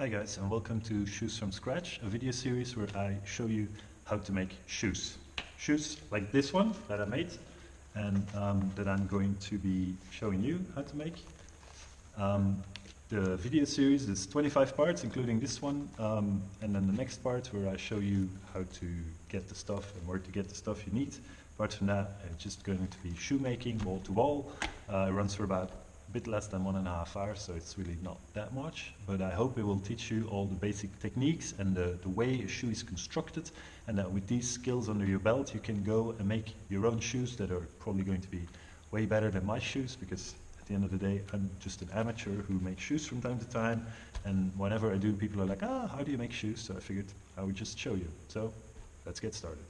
Hi guys and welcome to Shoes from Scratch, a video series where I show you how to make shoes. Shoes like this one that I made and um, that I'm going to be showing you how to make. Um, the video series is 25 parts including this one um, and then the next part where I show you how to get the stuff and where to get the stuff you need. Apart from that it's just going to be shoemaking wall to wall. Uh, it runs for about a bit less than one and a half hours, so it's really not that much. But I hope it will teach you all the basic techniques and the, the way a shoe is constructed, and that with these skills under your belt, you can go and make your own shoes that are probably going to be way better than my shoes, because at the end of the day, I'm just an amateur who makes shoes from time to time, and whenever I do, people are like, ah, how do you make shoes? So I figured I would just show you. So let's get started.